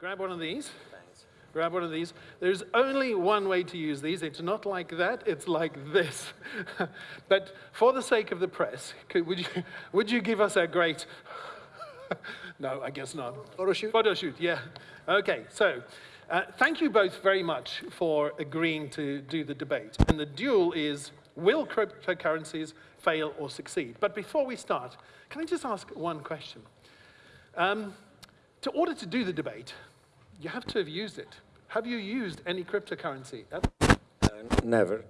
grab one of these. Thanks. Grab one of these. There's only one way to use these. It's not like that, it's like this. but for the sake of the press, could, would, you, would you give us a great, no, I guess not. Photo shoot? Photo shoot, yeah. Okay, so uh, thank you both very much for agreeing to do the debate. And the duel is, will cryptocurrencies fail or succeed? But before we start, can I just ask one question? Um, to order to do the debate, you have to have used it. Have you used any cryptocurrency? Uh, never.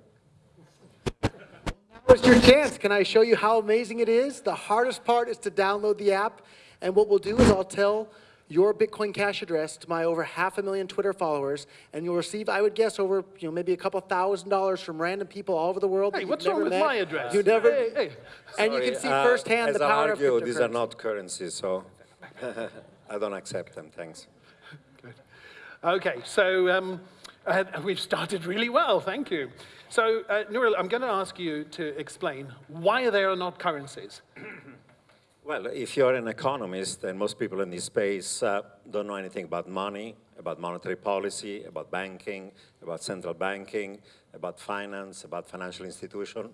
Now's your chance. Can I show you how amazing it is? The hardest part is to download the app. And what we'll do is I'll tell your Bitcoin Cash address to my over half a million Twitter followers, and you'll receive, I would guess, over you know maybe a couple thousand dollars from random people all over the world. Hey, what's wrong with met. my address? You never, hey, hey. and Sorry, you can see uh, firsthand as the I power argue, of these are not currencies, so I don't accept them, thanks. Okay, so um, uh, we've started really well, thank you. So, uh, Nouriel, I'm going to ask you to explain why they are not currencies. Well, if you're an economist, and most people in this space uh, don't know anything about money, about monetary policy, about banking, about central banking, about finance, about financial institution,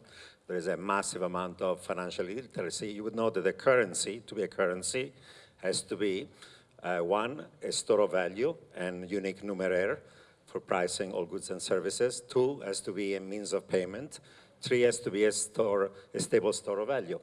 there is a massive amount of financial literacy. You would know that a currency, to be a currency, has to be, uh, one, a store of value and unique numeraire for pricing all goods and services. Two, has to be a means of payment. Three, has to be a, store, a stable store of value.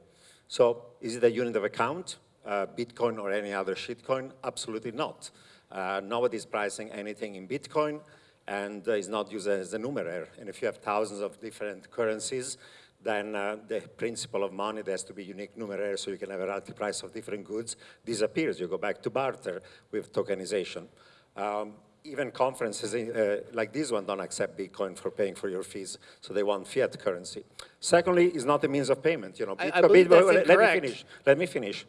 So is it a unit of account, uh, Bitcoin or any other shitcoin? Absolutely not. Uh, nobody's pricing anything in Bitcoin and uh, is not used as a numeraire. And if you have thousands of different currencies, then uh, the principle of money, there has to be unique numeraire so you can have a relative price of different goods, disappears. You go back to barter with tokenization. Um, even conferences uh, like this one don't accept Bitcoin for paying for your fees, so they want fiat currency. Secondly, it's not a means of payment. You know, I- I that's let me finish. Let me finish.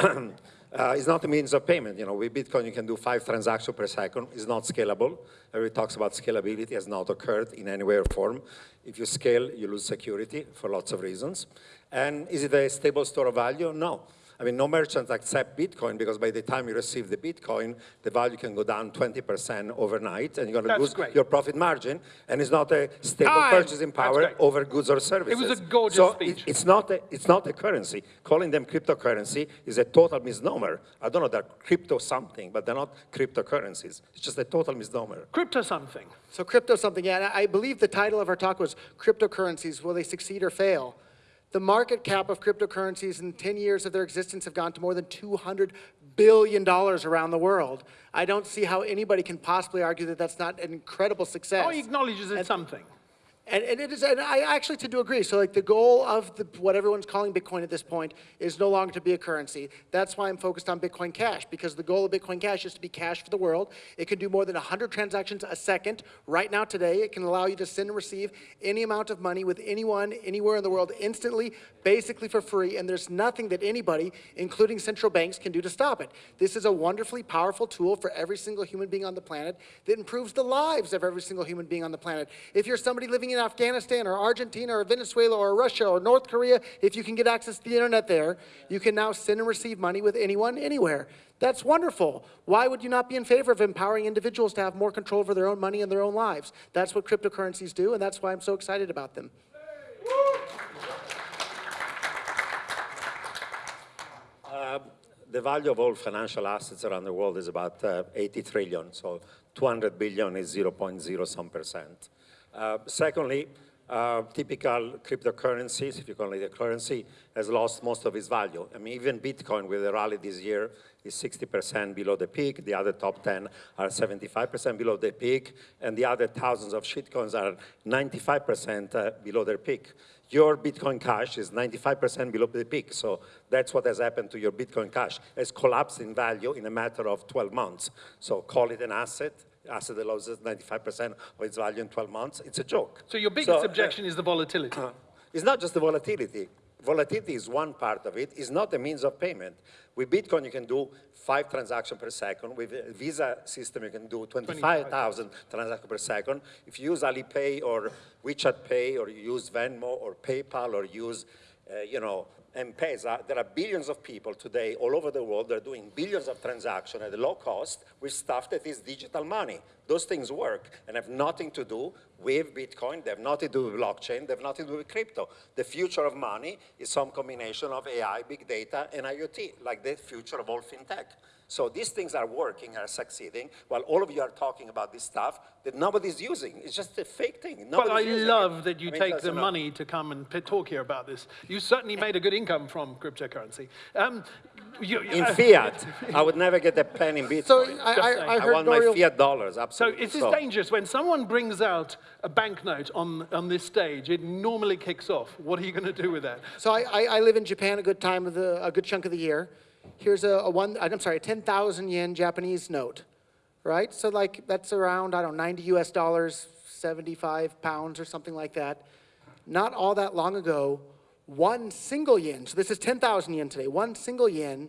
Uh, it's not a means of payment. You know, with Bitcoin, you can do five transactions per second. It's not scalable. Everybody talks about scalability. It has not occurred in any way or form. If you scale, you lose security for lots of reasons. And is it a stable store of value? No. I mean, no merchants accept Bitcoin because by the time you receive the Bitcoin, the value can go down 20% overnight, and you're going to lose great. your profit margin, and it's not a stable Time. purchasing power over goods or services. It was a gorgeous so speech. it- it's not a, it's not a currency. Calling them cryptocurrency is a total misnomer. I don't know, they're crypto something, but they're not cryptocurrencies. It's just a total misnomer. Crypto something. So crypto something, yeah, and I believe the title of our talk was Cryptocurrencies, Will They Succeed or Fail? The market cap of cryptocurrencies in 10 years of their existence have gone to more than $200 billion around the world. I don't see how anybody can possibly argue that that's not an incredible success. Oh, he acknowledges it's And- something. And, and it is, and I actually tend to agree. So like the goal of the, what everyone's calling Bitcoin at this point is no longer to be a currency. That's why I'm focused on Bitcoin Cash because the goal of Bitcoin Cash is to be cash for the world. It can do more than 100 transactions a second. Right now today, it can allow you to send and receive any amount of money with anyone, anywhere in the world instantly, basically for free. And there's nothing that anybody, including central banks, can do to stop it. This is a wonderfully powerful tool for every single human being on the planet that improves the lives of every single human being on the planet. If you're somebody living in Afghanistan or Argentina or Venezuela or Russia or North Korea, if you can get access to the internet there, you can now send and receive money with anyone, anywhere. That's wonderful. Why would you not be in favor of empowering individuals to have more control over their own money and their own lives? That's what cryptocurrencies do, and that's why I'm so excited about them. The value of all financial assets around the world is about uh, 80 trillion, so 200 billion is 0.0 some percent. Uh, secondly, uh, typical cryptocurrencies, if you call it a currency, has lost most of its value. I mean, even Bitcoin with the rally this year is 60% below the peak. The other top 10 are 75% below the peak, and the other thousands of shitcoins are 95% uh, below their peak. Your Bitcoin Cash is 95% below the peak, so that's what has happened to your Bitcoin Cash. It's collapsed in value in a matter of 12 months. So call it an asset, asset that loses 95% of its value in 12 months. It's a joke. So your biggest So, uh, objection is the volatility. it's not just the volatility. Volatility is one part of it. It's not a means of payment. With Bitcoin, you can do five transactions per second. With a Visa system, you can do 25,000 transactions per second. If you use Alipay or WeChat Pay, or you use Venmo or PayPal, or use, uh, you know, M-Pesa, there are billions of people today all over the world that are doing billions of transactions at a low cost with stuff that is digital money. Those things work and have nothing to do with Bitcoin. They have nothing to do with blockchain. They have nothing to do with crypto. The future of money is some combination of AI, big data, and IoT, like the future of all fintech. So these things are working, are succeeding, while all of you are talking about this stuff that nobody's using. It's just a fake thing. But I love it. that you I mean, take the money to come and talk here about this. You certainly made a good income from cryptocurrency. Um, you, In uh, fiat, I would never get a pen in Bitcoin. So I. I, I I heard want my fiat dollars, So it is is this dangerous? When someone brings out a banknote on, on this stage, it normally kicks off. What are you going to do with that? So I, I, I live in Japan a good time of the, a good chunk of the year. Here's a, a one, I'm sorry, a 10,000 yen Japanese note, right? So like, that's around, I don't know, 90 US dollars, 75 pounds or something like that. Not all that long ago, one single yen, so this is 10,000 yen today, one single yen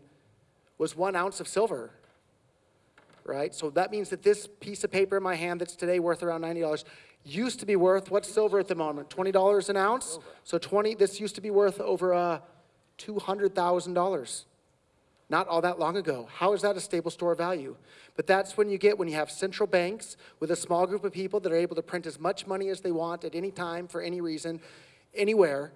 was one ounce of silver, right? So that means that this piece of paper in my hand that's today worth around $90 used to be worth, what's silver at the moment? $20 an ounce? So 20, this used to be worth over uh, $200,000. Not all that long ago. How is that a stable store of value? But that's when you get, when you have central banks with a small group of people that are able to print as much money as they want at any time, for any reason, anywhere,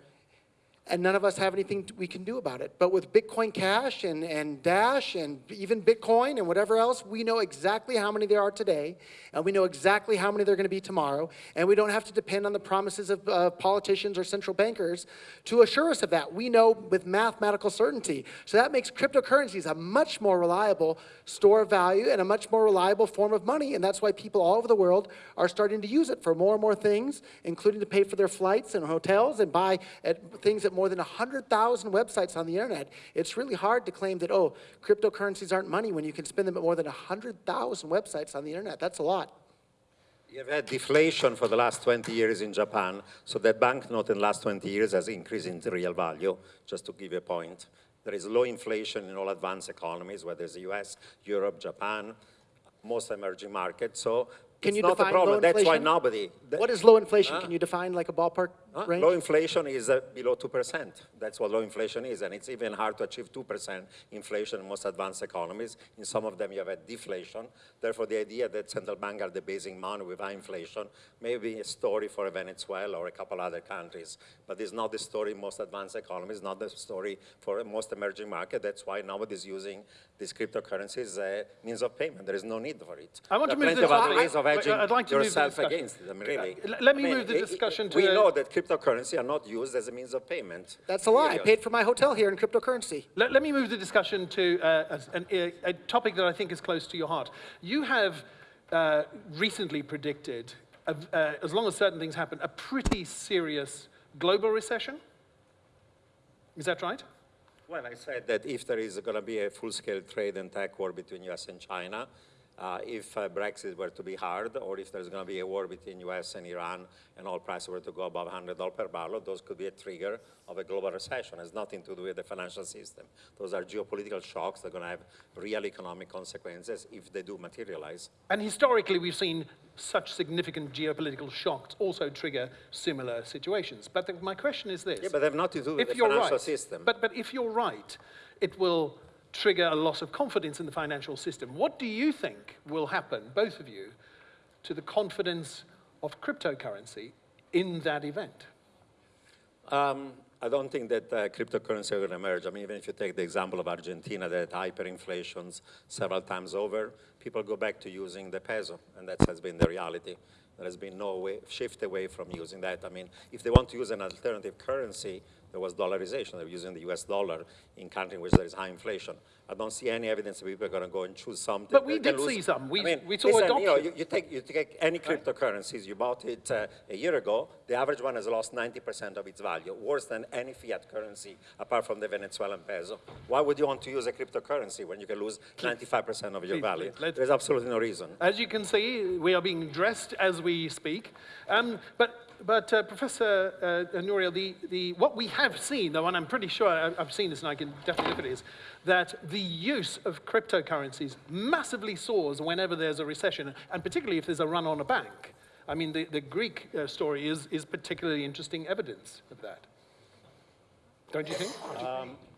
and none of us have anything we can do about it. But with Bitcoin Cash and, and Dash and even Bitcoin and whatever else, we know exactly how many there are today, and we know exactly how many there are going to be tomorrow, and we don't have to depend on the promises of uh, politicians or central bankers to assure us of that. We know with mathematical certainty. So that makes cryptocurrencies a much more reliable store of value and a much more reliable form of money, and that's why people all over the world are starting to use it for more and more things, including to pay for their flights and hotels and buy at things at more than 100,000 websites on the internet. It's really hard to claim that, oh, cryptocurrencies aren't money when you can spend them at more than 100,000 websites on the internet. That's a lot. You've had deflation for the last 20 years in Japan, so that banknote in the last 20 years has increased in real value, just to give you a point. There is low inflation in all advanced economies, whether it's the US, Europe, Japan, most emerging markets, so Can it's you not a define problem. low That's why nobody... that- What is low inflation? Can you define like a ballpark Huh? range? Low inflation is uh, below 2%. That's what low inflation is, and it's even hard to achieve 2% inflation in most advanced economies. In some of them, you have a deflation. Therefore, the idea that central banks are debasing money with high inflation may be a story for a Venezuela or a couple other countries, but it's not the story in most advanced economies, not the story for most emerging markets. That's why nobody's using these cryptocurrencies as a means of payment. There is no need for it. I want there to move plenty this- of other I- ways of I- hedging I'd like to move the discussion. against them, really. Uh, let me I mean, move the i- i- discussion We to- know that cryptocurrency are not used as a means of payment. That's a lie. I paid for my hotel here in cryptocurrency. Let, let me move the discussion to uh, as- a, a topic that I think is close to your heart. You have uh, recently predicted, uh, uh, as long as certain things happen, a pretty serious global recession. Is that right? Well, I said that if there is going to be a full-scale trade and tech war between US and China, uh, if uh, Brexit were to be hard, or if there's going to be a war between US and Iran and oil prices were to go above $100 per barrel, those could be a trigger of a global recession. It has nothing to do with the financial system. Those are geopolitical shocks that are going to have real economic consequences if they do materialize. And historically, we've seen such significant geopolitical shocks also trigger similar situations. But the, my question is this. Yeah, but they have nothing to do with if the financial right, system. But, but if you're right, it will trigger a loss of confidence in the financial system. What do you think will happen, both of you, to the confidence of cryptocurrency in that event? Um, I don't think that uh, cryptocurrency will emerge. I mean, even if you take the example of Argentina that hyperinflations several times over, people go back to using the peso, and that has been the reality. There has been no way, shift away from using that. I mean, if they want to use an alternative currency, there was dollarization. They were using the US dollar in countries which there is high inflation. I don't see any evidence that people are going to go and choose something. But we did lose- see some. We- I mean, we saw listen, you, know, you, you take, you take any cryptocurrencies, you bought it uh, a year ago, the average one has lost 90% of its value, worse than any fiat currency apart from the Venezuelan peso. Why would you want to use a cryptocurrency when you can lose 95% of your Please, value? please, There's absolutely no reason. As you can see, we are being dressed as we speak. Um, but but uh, Professor uh, Nouriel, the, the, what we have seen, though, and I'm pretty sure I- I've seen this and I can definitely look at it, is that the use of cryptocurrencies massively soars whenever there's a recession, and particularly if there's a run on a bank. I mean, the, the Greek uh, story is, is particularly interesting evidence of that. Don't you think?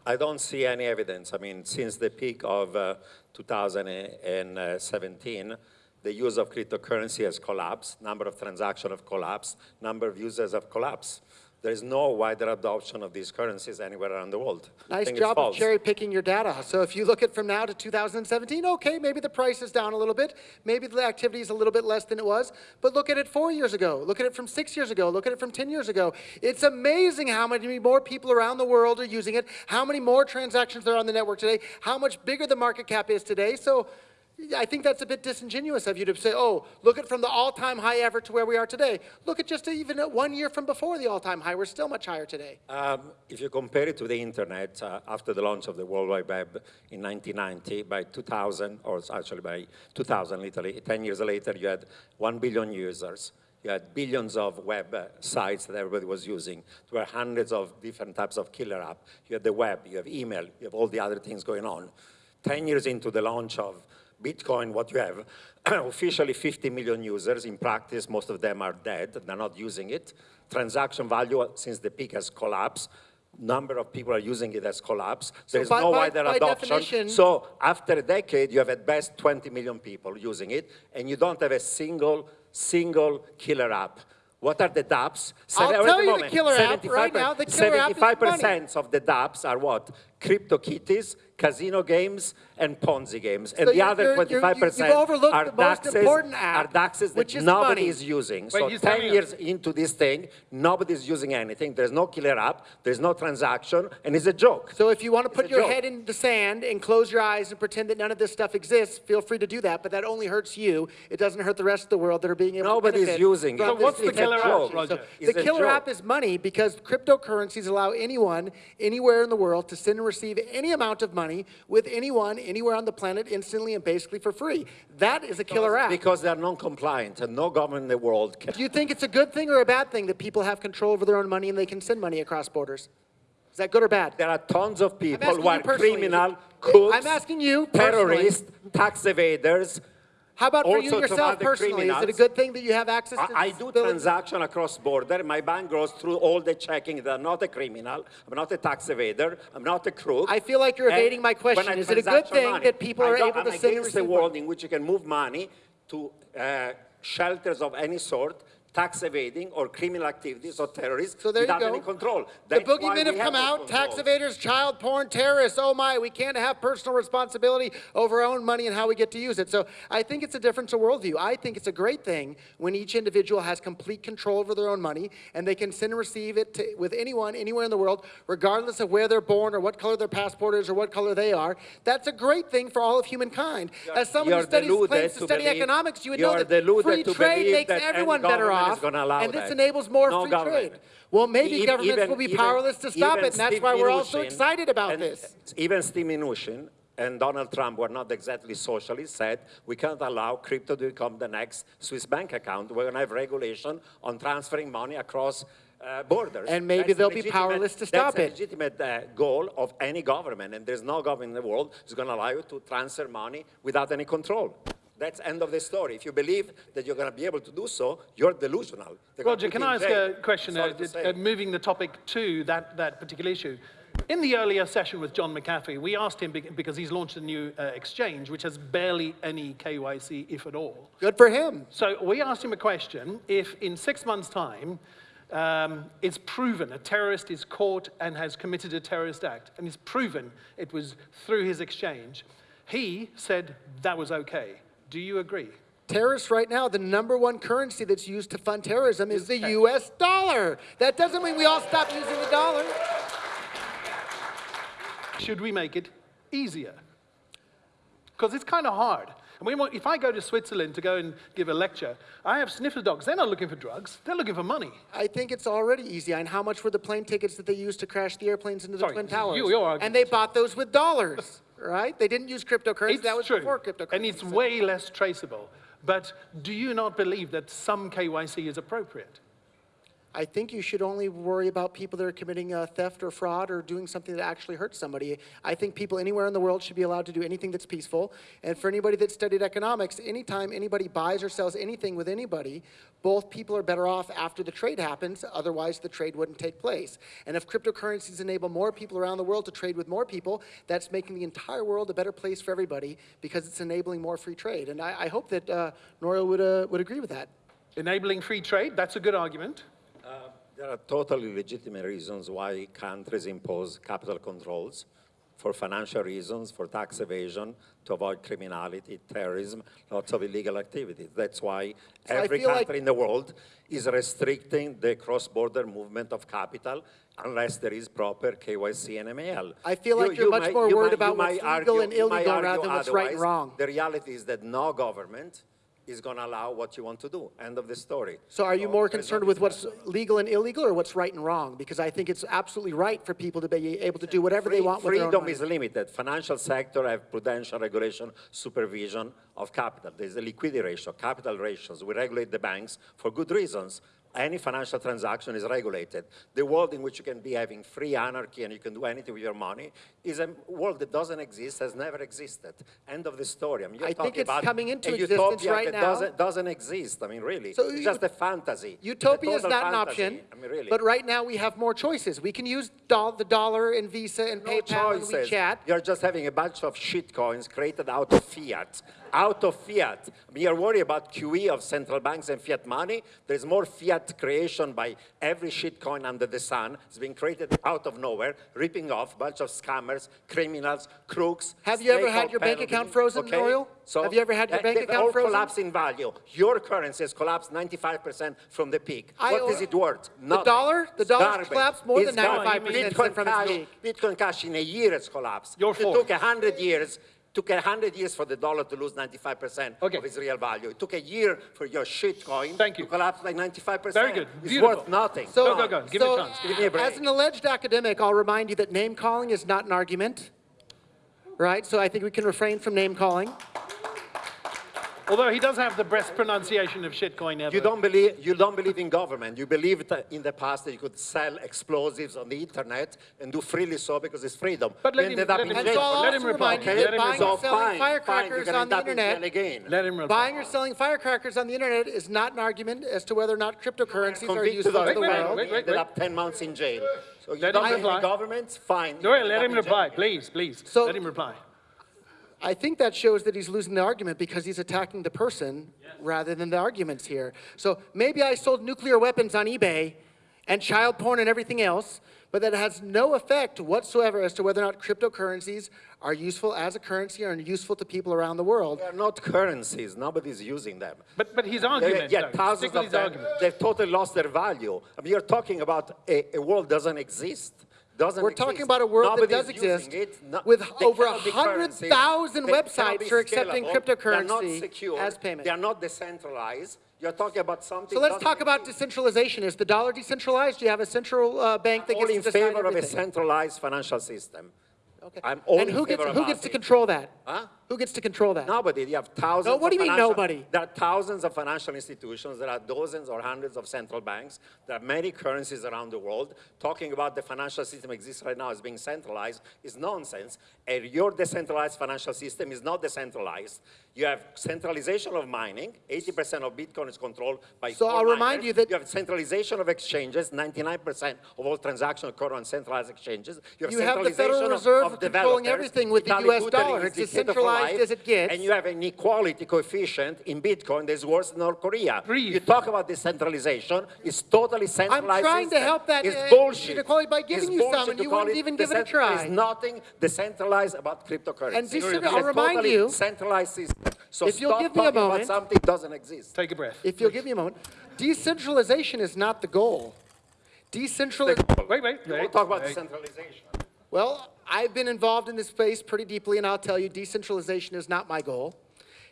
I don't see any evidence. I mean, since the peak of uh, 2017, the use of cryptocurrency has collapsed, number of transactions have collapsed, number of users have collapsed. There is no wider adoption of these currencies anywhere around the world. Nice job of cherry picking your data. So if you look at from now to 2017, okay, maybe the price is down a little bit, maybe the activity is a little bit less than it was, but look at it four years ago, look at it from six years ago, look at it from 10 years ago. It's amazing how many more people around the world are using it, how many more transactions there are on the network today, how much bigger the market cap is today. So I think that's a bit disingenuous of you to say, oh, look at from the all-time high ever to where we are today. Look at just even at one year from before the all-time high, we're still much higher today. Um, if you compare it to the internet, uh, after the launch of the World Wide Web in 1990, by 2000, or actually by 2000, literally, 10 years later, you had 1 billion users. You had billions of web uh, sites that everybody was using. There were hundreds of different types of killer app. You had the web, you have email, you have all the other things going on. 10 years into the launch of Bitcoin, what you have, officially 50 million users. In practice, most of them are dead. They're not using it. Transaction value, since the peak has collapsed, number of people are using it has collapsed. There is by- no by- wider adoption. So after a decade, you have at best 20 million people using it, and you don't have a single, single killer app. What are the dApps? I'll Seven- tell you the killer app 75% right now. The killer app is 75% of the dApps are what? Crypto kitties, casino games, and Ponzi games. And So the you're- other you're- you're- 25% are the DEXes, important are app, DEXes which that is nobody money. is using. Wait, so 10 telling us- years into this thing, nobody's using anything. There's no killer app, there's no transaction, and it's a joke. So if you want to put your joke. head in the sand and close your eyes and pretend that none of this stuff exists, feel free to do that, but that only hurts you. It doesn't hurt the rest of the world that are being able Nobody's to benefit using it. from So this what's the killer app. Roger? So the killer app is money because cryptocurrencies allow anyone, anywhere in the world, to send and receive any amount of money with anyone, anywhere on the planet, instantly and basically for free. That is a killer app. Because they're non-compliant, and no government in the world can Do you think it's a good thing or a bad thing that people have control over their own money and they can send money across borders? Is that good or bad? There are tons of people who are criminal, I'm asking you terrorists, tax evaders. How about for you yourself personally? Is it a good thing that you have access to I, I do transaction across border. My bank goes through all the checking. I'm not a criminal. I'm not a tax evader. I'm not a crook. I feel like you're And evading my question. Is it a good thing money, that people are able to I'm send and against receive world in which you can move money to uh, shelters of any sort, tax evading or criminal activities or terrorists So there you without go. any control. The That's why boogeymen have come out, tax evaders, child porn, terrorists. Oh my, we can't have personal responsibility over our own money and how we get to use it. So I think it's a difference of worldview. I think it's a great thing when each individual has complete control over their own money and they can send and receive it to, with anyone, anywhere in the world, regardless of where they're born or what color their passport is or what color they are. That's a great thing for all of humankind. As someone who studies, claims to study believe- economics, you would know that free trade makes that everyone better is off, and this that. enables more No free government. trade. Well, maybe E- governments even- will be even- powerless to stop it, and that's why we're all so excited about and this. Even Steve Mnuchin and Donald Trump were not exactly socialists, said we can't allow crypto to become the next Swiss bank account. We're going to have regulation on transferring money across uh, borders. And maybe That's they'll be powerless to stop That's a it. legitimate uh, goal of any government, and there's no government in the world who's going to allow you to transfer money without any control. That's end of the story. If you believe that you're going to be able to do so, you're delusional. They're Roger, can I ask a question, uh, uh, moving the topic to that, that particular issue? In the earlier session with John McAfee, we asked him, because he's launched a new uh, exchange, which has barely any KYC, if at all. Good for him. So we asked him a question, if in six months' time, um, it's proven a terrorist is caught and has committed a terrorist act, and it's proven it was through his exchange, he said that was okay. Do you agree? Terrorists right now, the number one currency that's used to fund terrorism is the US dollar. That doesn't mean we all stop using the dollar. Should we make it easier? Because it's kind of hard. And we want, if I go to Switzerland to go and give a lecture, I have sniffer dogs. They're not looking for drugs. They're looking for money. I think it's already easy. And how much were the plane tickets that they used to crash the airplanes into the Sorry, Twin Towers? you- and they bought those with dollars, right? They didn't use cryptocurrency. It's that was true. before cryptocurrency. And it's way less traceable. But do you not believe that some KYC is appropriate? I think you should only worry about people that are committing uh, theft or fraud or doing something that actually hurts somebody. I think people anywhere in the world should be allowed to do anything that's peaceful. And for anybody that studied economics, anytime anybody buys or sells anything with anybody, both people are better off after the trade happens, otherwise the trade wouldn't take place. And if cryptocurrencies enable more people around the world to trade with more people, that's making the entire world a better place for everybody because it's enabling more free trade. And I, I hope that uh, would, uh, would agree with that. Enabling free trade, that's a good argument. There are totally legitimate reasons why countries impose capital controls for financial reasons, for tax evasion, to avoid criminality, terrorism, lots of illegal activities. That's why I every feel like- country in the world is restricting the cross-border movement of capital unless there is proper KYC and MAL. I feel like you're much might- more you worried might- about you what's legal and you might illegal rather argue than what's right and wrong. The reality is that no government is going to allow what you want to do. End of the story. So are you more concerned with what's legal and illegal or what's right and wrong? Because I think it's absolutely right for people to be able to do whatever they want with their own Freedom is limited. Financial sector have prudential regulation, supervision of capital. There's a liquidity ratio, capital ratios. We regulate the banks for good reasons. Any financial transaction is regulated. The world in which you can be having free anarchy and you can do anything with your money is a world that doesn't exist, has never existed. End of the story. I mean, you're I think it's about coming into existence utopia right that now. Doesn't, doesn't exist. I mean, really. So it's you- just a fantasy. A Utopia is total not an option, I mean, really. but right now we have more choices. We can use doll- the dollar and Visa and no PayPal and. WeChat. You're just having a bunch of shit coins created out of fiat. Out of fiat. We you're worried about QE of central banks and fiat money. There's more fiat creation by every shit coin under the sun. It's being created out of nowhere, ripping off a bunch of scammers, criminals, crooks. Have you ever had your bank account frozen, okay? Nouriel? Have you ever had your bank account all frozen? collapsed in value. Your currency has collapsed 95% from the peak. I- what is it worth? Nothing. dollar? The dollar collapsed more It's than 95% Bitcoin from its cash- peak. Bitcoin cash in a year has collapsed. Your it fault. took 100 years. Took 100 years for the dollar to lose 95% Okay. of its real value. It took a year for your shit coin Thank you. to collapse by 95%. Very good. It's Beautiful. worth nothing. So, Go, go, go. Give me a chance. Give me a break. as an alleged academic, I'll remind you that name calling is not an argument. Right? So I think we can refrain from name calling. Although he does have the best pronunciation of shitcoin ever. You don't believe you don't believe in government. You believe that in the past that you could sell explosives on the internet and do freely so because it's freedom. But let You him- up let in him- And so let him reply. remind you Let that him buying reply. or selling fine, fine, firecrackers gonna on the internet again. Let him reply. Buying or selling firecrackers on the internet is not an argument as to whether or not cryptocurrencies are Convicted useful of to it, the wait, world. wait, you ended up 10 months in jail. So you Let don't him believe in reply. government, fine. No, let him reply, please, please. So- let him reply. I think that shows that he's losing the argument because he's attacking the person rather than the arguments here. So maybe I sold nuclear weapons on eBay and child porn and everything else, but that has no effect whatsoever as to whether or not cryptocurrencies are useful as a currency or useful to people around the world. They're not currencies. Nobody's using them. But, but his Yeah, argument, yeah, though, thousands of them, argument. they've totally lost their value. I mean, you're talking about a, a world doesn't exist. Doesn't We're exist. talking about a world that does exist it. No- with over cannot 100,000 websites are accepting. Cryptocurrency secure. as payment. They are not decentralized. You're talking about something. So let's talk about decentralization. Is the dollar decentralized? Do you have a central uh, bank that all gets in to decide favor of a centralized financial system. Okay. I'm all and in who gets, who gets to control that? Huh? Who gets to control that? Nobody. You have thousands. No, what do you mean nobody? There are thousands of financial institutions. There are dozens or hundreds of central banks. There are many currencies around the world. Talking about the financial system exists right now as being centralized is nonsense. And your decentralized financial system is not decentralized. You have centralization of mining. 80% of Bitcoin is controlled by So I'll remind you that- you have centralization of exchanges. 99% of all transactions occur on centralized exchanges. You have, You have the Federal Reserve of controlling everything with the US Italy dollar. It's for centralized life, as it gets. And you have an equality coefficient in Bitcoin that's worse than North Korea. Breathe. You talk about decentralization, it's totally centralized I'm trying to help that, It's uh, bullshit. inequality by giving It's you some, and you call wouldn't even give it a try. There's nothing decentralized about cryptocurrency. And decent- It's I'll a remind you- centralized system. So If you'll stop give me a talking moment- about something that doesn't exist. Take a breath. If you'll give me a moment. Decentralization is not the goal. Decentralization. Wait, wait, You wait. won't talk about wait. decentralization. Well, I've been involved in this space pretty deeply, and I'll tell you, decentralization is not my goal.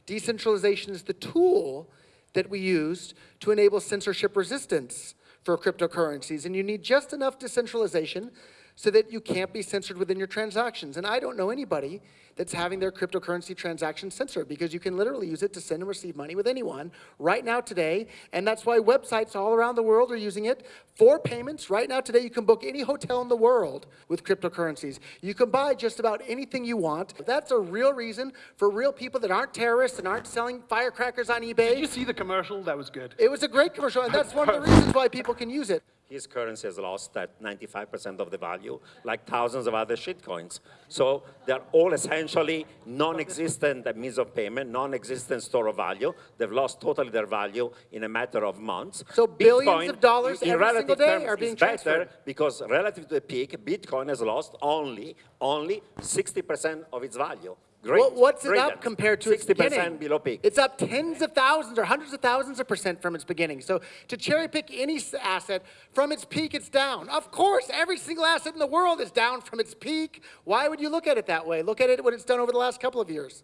Decentralization is the tool that we used to enable censorship resistance for cryptocurrencies. And you need just enough decentralization so that you can't be censored within your transactions. And I don't know anybody that's having their cryptocurrency transaction censored because you can literally use it to send and receive money with anyone right now today. And that's why websites all around the world are using it for payments. Right now today, you can book any hotel in the world with cryptocurrencies. You can buy just about anything you want. That's a real reason for real people that aren't terrorists and aren't selling firecrackers on eBay. Did you see the commercial? That was good. It was a great commercial, and that's one of the reasons why people can use it. His currency has lost that 95% of the value, like thousands of other shitcoins. So they're all essentially non-existent means of payment, non-existent store of value. They've lost totally their value in a matter of months. So billions of dollars in every single day terms, are being transferred. because relative to the peak, Bitcoin has lost only, only 60% of its value. Great. What, what's it Brilliant. up compared to its 60% beginning? below peak. It's up tens of thousands or hundreds of thousands of percent from its beginning. So to cherry pick any asset from its peak, it's down. Of course, every single asset in the world is down from its peak. Why would you look at it that way? Look at it what it's done over the last couple of years.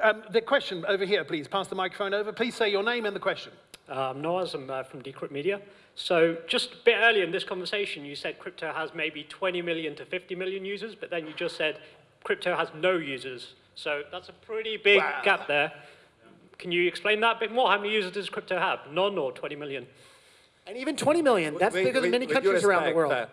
Um, the question over here, please. Pass the microphone over. Please say your name and the question. Um, Noaz, I'm uh, from Decrypt Media. So just a bit earlier in this conversation, you said crypto has maybe 20 million to 50 million users, but then you just said crypto has no users. So that's a pretty big Wow. gap there. Can you explain that a bit more? How many users does crypto have? None or 20 million? And even 20 million, that's With- bigger than many countries around the world. uh,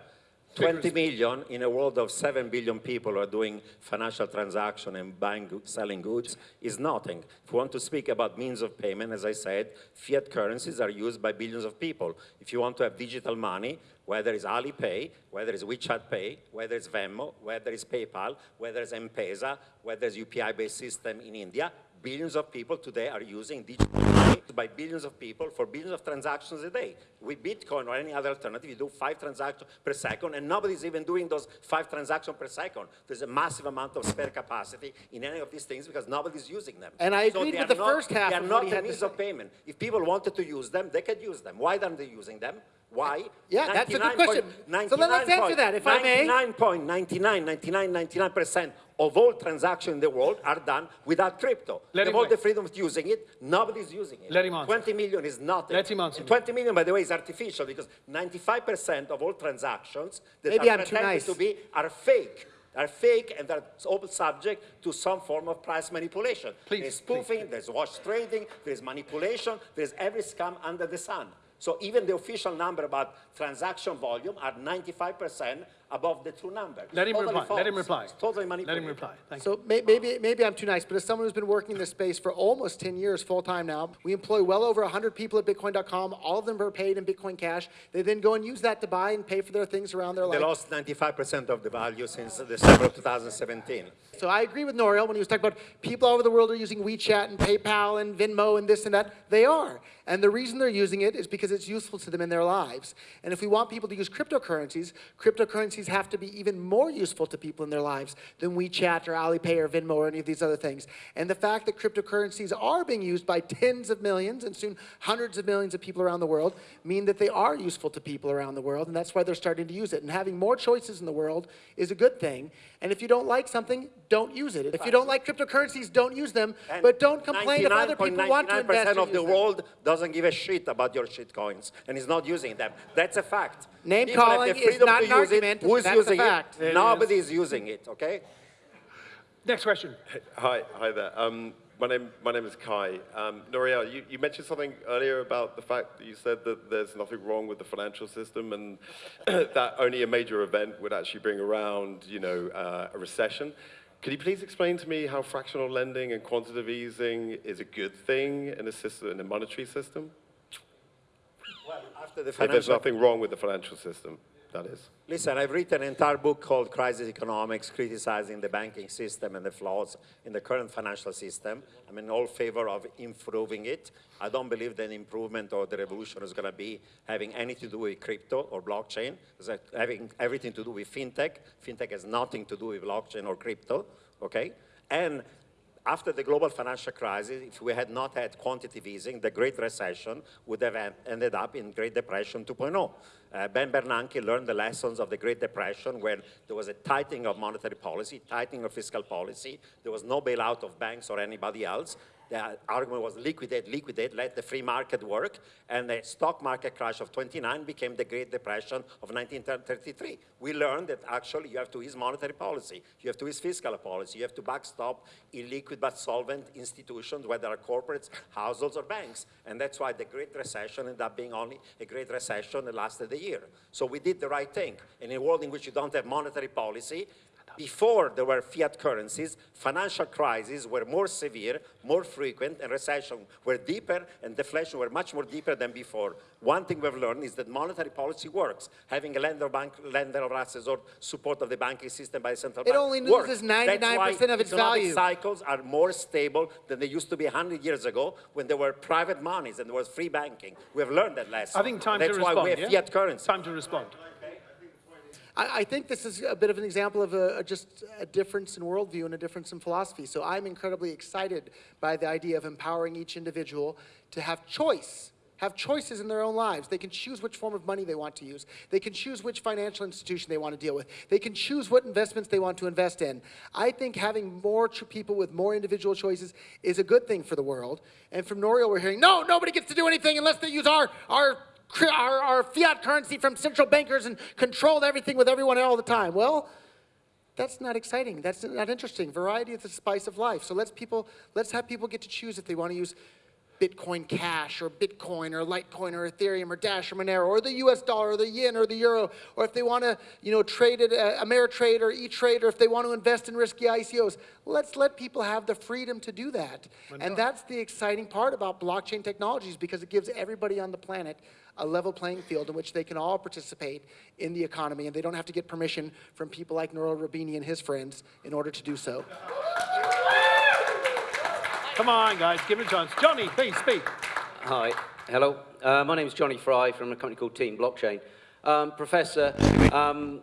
20 million in a world of 7 billion people who are doing financial transaction and buying, selling goods is nothing. If you want to speak about means of payment, as I said, fiat currencies are used by billions of people. If you want to have digital money, whether it's Alipay, whether it's WeChat Pay, whether it's Venmo, whether it's PayPal, whether it's M-Pesa, whether it's UPI-based system in India, billions of people today are using digital money by billions of people for billions of transactions a day. With Bitcoin or any other alternative, you do five transactions per second, and nobody's even doing those five transactions per second. There's a massive amount of spare capacity in any of these things because nobody's using them. And I So agreed with the not- first half They are of not a means of payment. If people wanted to use them, they could use them. Why aren't they using them? Why? Yeah, that's a good question. So let's answer that, if I may. 99.99, 99, 99% of all transactions in the world are done without crypto. Let they have all the freedom of using it. Nobody's using it. Let him answer. 20 million is nothing. Let him answer. 20 million, by the way, is artificial because 95% of all transactions that Maybe are I'm pretended nice. to be are fake. Are fake and they're all subject to some form of price manipulation. Please, There's please. spoofing, there's wash trading, there's manipulation, there's every scam under the sun. So even the official number about transaction volume are 95% above the true number. Let him Totally reply. Let him reply. It's totally Let him reply. Thank you. So may, maybe, maybe I'm too nice, but as someone who's been working in this space for almost 10 years full time now, we employ well over 100 people at Bitcoin.com. All of them are paid in Bitcoin Cash. They then go and use that to buy and pay for their things around their life. They lost 95% of the value since December of 2017. So I agree with Nouriel when he was talking about people all over the world are using WeChat and PayPal and Venmo and this and that. They are. And the reason they're using it is because it's useful to them in their lives. And if we want people to use cryptocurrencies, cryptocurrencies have to be even more useful to people in their lives than WeChat or Alipay or Venmo or any of these other things. And the fact that cryptocurrencies are being used by tens of millions and soon hundreds of millions of people around the world mean that they are useful to people around the world. And that's why they're starting to use it. And having more choices in the world is a good thing. And if you don't like something, don't use it. If you don't like cryptocurrencies, don't use them. And But don't complain if other people want to invest 99% of the use them. world doesn't give a shit about your shit coins and he's not using them. That's a fact. Name People have calling the is not to an use it. argument, Who's that's a using fact. it? Nobody is using it, okay? Next question. Hi, hi there. Um, my name, my name is Kai. Um, Nouriel, you, you mentioned something earlier about the fact that you said that there's nothing wrong with the financial system and that only a major event would actually bring around, you know, uh, a recession. Could you please explain to me how fractional lending and quantitative easing is a good thing in a system, in a monetary system? After the If there's nothing wrong with the financial system, that is. Listen, I've written an entire book called Crisis Economics, criticizing the banking system and the flaws in the current financial system. I'm in all favor of improving it. I don't believe that improvement or the revolution is going to be having anything to do with crypto or blockchain. It's having everything to do with fintech. Fintech has nothing to do with blockchain or crypto, okay? And after the global financial crisis, if we had not had quantitative easing, the Great Recession would have ended up in Great Depression 2.0. Uh, ben Bernanke learned the lessons of the Great Depression when there was a tightening of monetary policy, tightening of fiscal policy. There was no bailout of banks or anybody else. The argument was liquidate, liquidate, let the free market work. And the stock market crash of 29 became the Great Depression of 1933. We learned that actually you have to use monetary policy. You have to use fiscal policy. You have to backstop illiquid but solvent institutions, whether are corporates, households, or banks. And that's why the Great Recession ended up being only a Great Recession that lasted a year. So we did the right thing. In a world in which you don't have monetary policy, before there were fiat currencies, financial crises were more severe, more frequent, and recession were deeper, and deflation were much more deeper than before. One thing we've learned is that monetary policy works. Having a lender, bank, lender of last resort support of the banking system by the central It bank It only works. loses 99% of its economic value. cycles are more stable than they used to be 100 years ago when there were private monies and there was free banking. We have learned that lesson. I think time That's to why we have yeah? fiat currency. Time to respond. I, I think this is a bit of an example of a, a just a difference in worldview and a difference in philosophy. So I'm incredibly excited by the idea of empowering each individual to have choice, have choices in their own lives. They can choose which form of money they want to use. They can choose which financial institution they want to deal with. They can choose what investments they want to invest in. I think having more people with more individual choices is a good thing for the world. And from Nouriel, we're hearing, no, nobody gets to do anything unless they use our, our our, our fiat currency from central bankers and control everything with everyone all the time. Well, that's not exciting. That's not interesting. Variety is the spice of life. So let's people, let's have people get to choose if they want to use Bitcoin Cash or Bitcoin or Litecoin or Ethereum or Dash or Monero or the U.S. dollar or the yen or the euro, or if they want to, you know, trade it, uh, Ameritrade or E-Trade, or if they want to invest in risky ICOs. Let's let people have the freedom to do that. And that's the exciting part about blockchain technologies because it gives everybody on the planet a level playing field in which they can all participate in the economy, and they don't have to get permission from people like Nouriel Roubini and his friends in order to do so. Come on, guys, give it a chance. Johnny, please speak. Hi, hello. Uh, my name is Johnny Fry from a company called Team Blockchain. Um, Professor, um,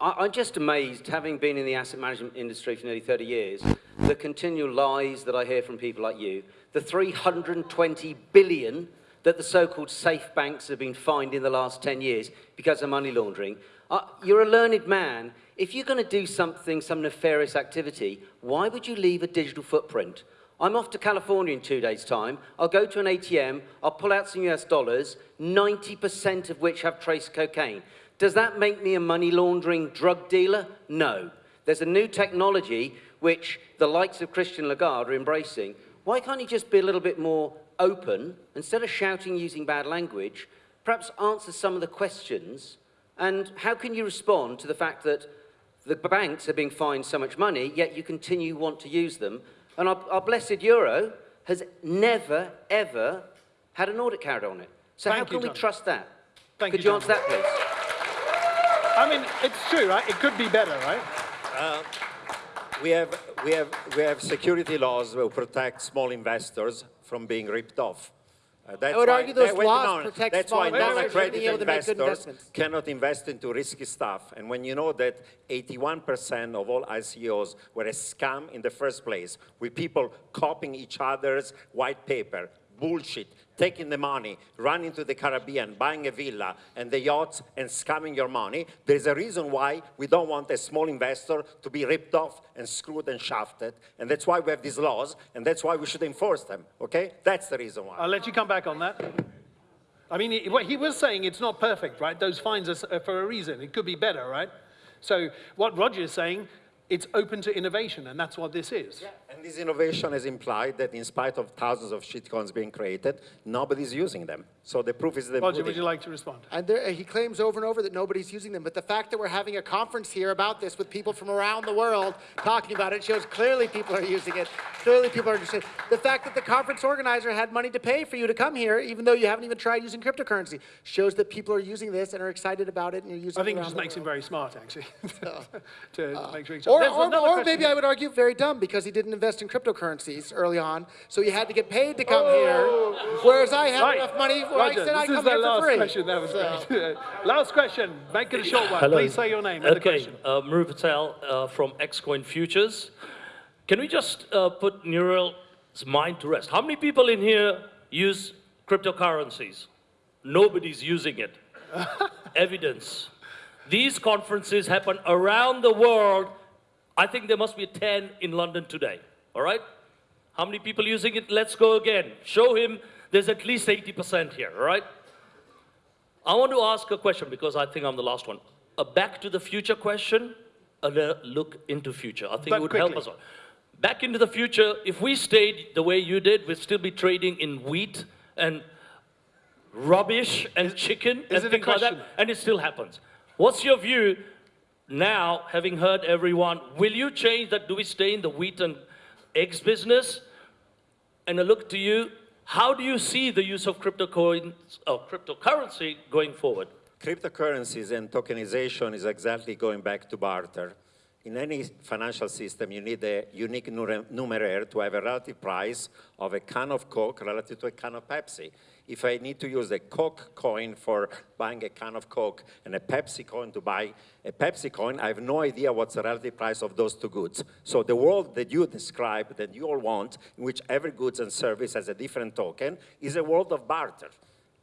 I, I'm just amazed, having been in the asset management industry for nearly 30 years, the continual lies that I hear from people like you, the 320 billion that the so-called safe banks have been fined in the last 10 years because of money laundering. Uh, you're a learned man. If you're going to do something, some nefarious activity, why would you leave a digital footprint? I'm off to California in two days' time. I'll go to an ATM, I'll pull out some US dollars, 90% of which have trace cocaine. Does that make me a money laundering drug dealer? No. There's a new technology which the likes of Christine Lagarde are embracing. Why can't he just be a little bit more open, instead of shouting using bad language, perhaps answer some of the questions? And how can you respond to the fact that the banks are being fined so much money, yet you continue want to use them? And our, our blessed euro has never, ever had an audit carried on it. So Thank how you, can we John. trust that? Thank Could you, you, answer that, please? I mean, it's true, right? It could be better, right? Uh, we have, we, have, we have security laws that will protect small investors from being ripped off. Uh, that's would why, argue those wait, laws no, protect That's small why non-accredited being able to investors cannot invest into risky stuff. And when you know that 81% of all ICOs were a scam in the first place, with people copying each other's white paper, bullshit, taking the money, running to the Caribbean, buying a villa and the yachts and scamming your money, there's a reason why we don't want a small investor to be ripped off and screwed and shafted. And that's why we have these laws, and that's why we should enforce them, okay? That's the reason why. I'll let you come back on that. I mean, what he was saying it's not perfect, right? Those fines are for a reason. It could be better, right? So what Roger is saying, it's open to innovation, and that's what this is. And this innovation has implied that in spite of thousands of shitcoins being created, nobody's using them. So the proof is the Roger, pudding. would you like to respond? And there, he claims over and over that nobody's using them. But the fact that we're having a conference here about this with people from around the world talking about it shows clearly people are using it. Clearly people are interested. The fact that the conference organizer had money to pay for you to come here, even though you haven't even tried using cryptocurrency, shows that people are using this and are excited about it and are using I think it around just the makes him very smart, actually, oh. to uh, make sure. he- Or, or, or maybe. I would argue very dumb because he didn't invest in cryptocurrencies early on, so he had to get paid to come here. Oh. Whereas I have Oh. Right. enough money where Roger, I this I'd is the last free. question. That was So- great. last question. Make it a short one. Hello. Please say your name and the Okay, question. uh, Muru Patel uh, from Xcoin Futures. Can we just uh, put Nouriel's mind to rest? How many people in here use cryptocurrencies? Nobody's using it. evidence. These conferences happen around the world. I think there must be 10 in London today, all right? How many people using it? Let's go again. Show him there's at least 80% here, all right? I want to ask a question because I think I'm the last one. A back to the future question, a look into future. I think But it would help us all. Back into the future, if we stayed the way you did, we'd still be trading in wheat and rubbish and chicken is and it things like that, and it still happens. What's your view now, having heard everyone? Will you change that? Do we stay in the wheat and eggs business? And I look to you, how do you see the use of crypto coins or oh, cryptocurrency going forward? Cryptocurrencies and tokenization is exactly going back to barter. In any financial system, you need a unique numeraire to have a relative price of a can of Coke relative to a can of Pepsi. If I need to use a Coke coin for buying a can of Coke and a Pepsi coin to buy a Pepsi coin, I have no idea what's the relative price of those two goods. So the world that you describe, that you all want, in which every goods and service has a different token, is a world of barter.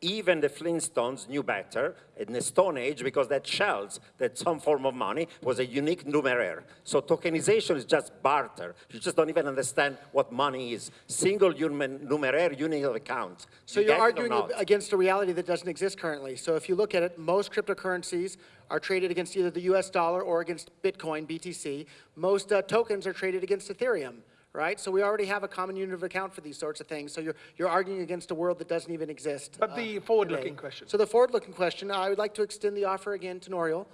Even the Flintstones knew better in the Stone Age because that shells, that some form of money, was a unique numeraire. So tokenization is just barter. You just don't even understand what money is. Single human numeraire, unit of account. So You you're get it or arguing against a reality that doesn't exist currently. So if you look at it, most cryptocurrencies are traded against either the US dollar or against Bitcoin, BTC. Most uh, tokens are traded against Ethereum, right? So we already have a common unit of account for these sorts of things. So you're, you're arguing against a world that doesn't even exist. But uh, the forward-looking question. So the forward-looking question, I would like to extend the offer again to Nouriel.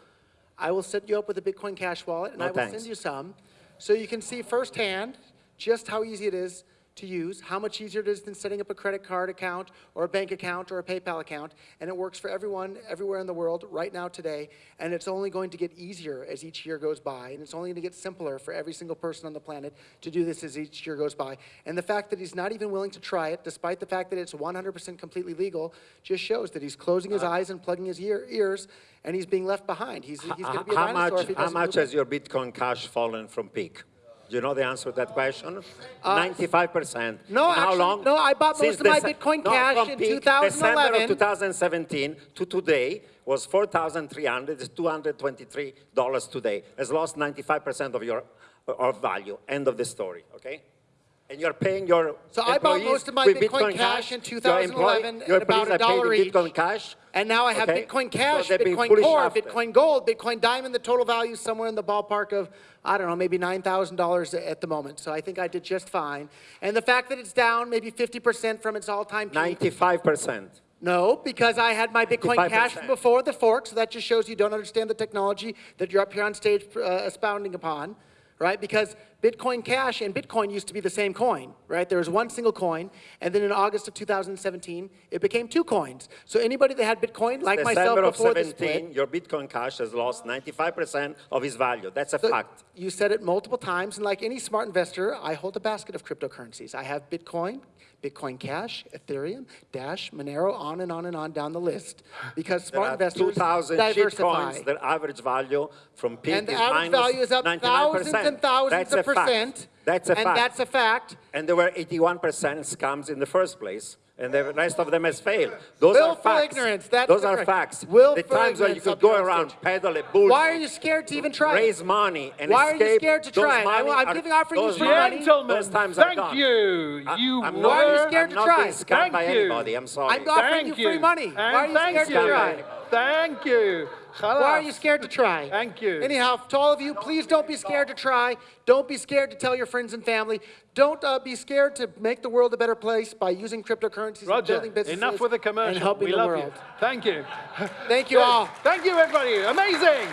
I will set you up with a Bitcoin Cash wallet, and No, I will thanks. send you some, so you can see firsthand just how easy it is to use, how much easier it is than setting up a credit card account or a bank account or a PayPal account, and it works for everyone everywhere in the world right now today, and it's only going to get easier as each year goes by, and it's only going to get simpler for every single person on the planet to do this as each year goes by. And the fact that he's not even willing to try it, despite the fact that it's 100% completely legal, just shows that he's closing his uh, eyes and plugging his ear, ears, and he's being left behind. He's, he's going to be a how dinosaur much, how much has your Bitcoin Cash fallen from peak? Do you know the answer to that question? 95%. Uh, no, how actually, long? no, I bought most Since of my Bitcoin no, Cash in peak, 2011. December of 2017 to today was 4,300, it's $223 today. Has lost 95% of your of value. End of the story, okay? And you're paying your So I bought most of my with Bitcoin Cash in Your 2011 your at about a dollar each. Bitcoin Cash. And now I have okay? Bitcoin Cash, they've Bitcoin Core, after. Bitcoin Gold, Bitcoin Diamond. The total value is somewhere in the ballpark of, I don't know, maybe $9,000 at the moment. So I think I did just fine. And the fact that it's down maybe 50% from its all-time peak. 95%. No, because I had my Bitcoin Cash 55%. from before the fork, so that just shows you don't understand the technology that you're up here on stage uh, expounding upon, right? Because Bitcoin Cash and Bitcoin used to be the same coin, right? There was one single coin, and then in August of 2017, it became two coins. So anybody that had Bitcoin, like myself December of before the 17, split, your Bitcoin Cash has lost 95% of its value. That's a So fact. You said it multiple times, and like any smart investor, I hold a basket of cryptocurrencies. I have Bitcoin, Bitcoin Cash, Ethereum, Dash, Monero, on and on and on down the list. Because smart investors 2,000 cheap diversify. coins. Their average value from peak And the average value is up 99%. thousands and thousands That's of. Percent. That's a and fact. that's a fact. and there were 81% scams in the first place, and the rest of them has failed. Those are Willful facts. ignorance, that's Those the are facts. Willful the times where you ignorance could go around, stage. peddle a bull, Why are you scared to even try raise money, and Why are you scared to try? I- money I'm are- giving- offering you those free money- money. Gentlemen, Those times are thank gone. you. You I'm were... not, Why are you scared I'm to not try? being scammed Thank by you. anybody. I'm sorry. I'm offering Thank you free money. And Why are you thank scared to you. try? Thank you. Why are you scared to try? Thank you. Anyhow, to all of you, please don't be scared to try. Don't be scared to tell your friends and family. Don't uh, be scared to make the world a better place by using cryptocurrencies and Roger, building businesses enough with the commercial. and helping we the love world. you. Thank you. Thank you all. Thank you, everybody. Amazing.